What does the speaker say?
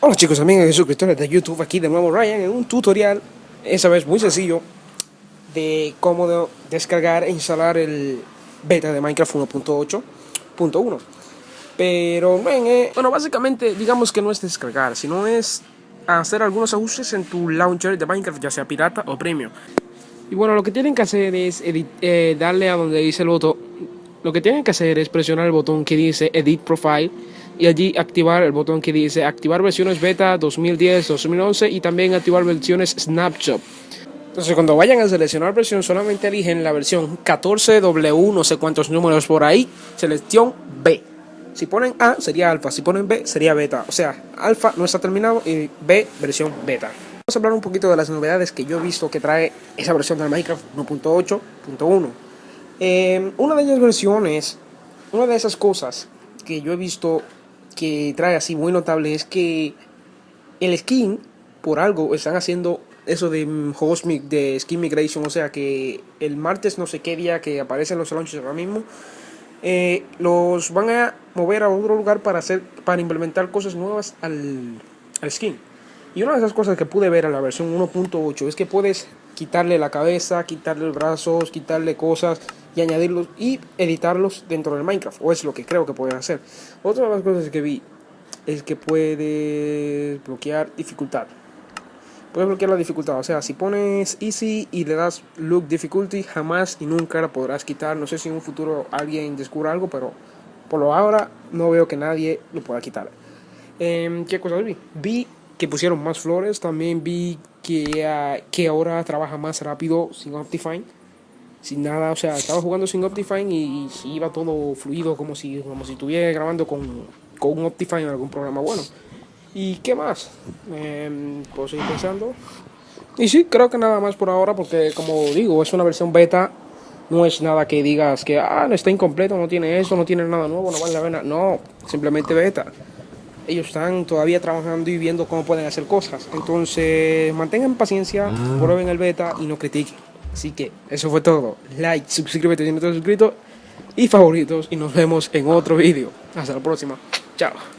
Hola chicos, amigos y suscriptores de YouTube, aquí de nuevo Ryan en un tutorial, esa vez muy sencillo, de cómo descargar e instalar el beta de Minecraft 1.8.1. Pero, eh, bueno, básicamente digamos que no es descargar, sino es hacer algunos ajustes en tu launcher de Minecraft, ya sea pirata o premium. Y bueno, lo que tienen que hacer es eh, darle a donde dice el botón, lo que tienen que hacer es presionar el botón que dice Edit Profile y allí activar el botón que dice activar versiones beta 2010, 2011 y también activar versiones Snapshot. Entonces cuando vayan a seleccionar versión solamente eligen la versión 14W, no sé cuántos números por ahí, selección B. Si ponen A sería alfa, si ponen B sería beta. O sea, alfa no está terminado y B versión beta. Vamos a hablar un poquito de las novedades que yo he visto que trae esa versión de Minecraft 1.8.1. Eh, una de ellas versiones, una de esas cosas que yo he visto que trae así muy notable es que el skin, por algo, están haciendo eso de juegos de skin migration, o sea que el martes no sé qué día que aparecen los launches ahora mismo, eh, los van a mover a otro lugar para hacer, para implementar cosas nuevas al, al skin. Y una de esas cosas que pude ver en la versión 1.8 es que puedes quitarle la cabeza, quitarle los brazos, quitarle cosas y añadirlos y editarlos dentro del Minecraft. O es lo que creo que pueden hacer. Otra de las cosas que vi es que puedes bloquear dificultad. Puedes bloquear la dificultad. O sea, si pones easy y le das look difficulty, jamás y nunca la podrás quitar. No sé si en un futuro alguien descubra algo, pero por lo ahora no veo que nadie lo pueda quitar. Em, ¿Qué cosas vi? Vi que pusieron más flores. También vi que, ah, que ahora trabaja más rápido sin Optifine sin nada, o sea, estaba jugando sin Optifine y, iba todo fluido como si, como si estuviera grabando con, con un Optifine en algún programa bueno. ¿Y qué más? Eh, puedo seguir pensando. Y sí, creo que nada más por ahora, porque como digo, es una versión beta, no es nada que digas que, ah, no está incompleto, no tiene eso, no tiene nada nuevo, no vale la pena. No, simplemente beta. Ellos están todavía trabajando y viendo cómo pueden hacer cosas. Entonces, mantengan paciencia, ah. prueben el beta y no critiquen. Así que eso fue todo. Like, suscríbete si no estás suscrito y favoritos y nos vemos en otro vídeo. Hasta la próxima. Chao.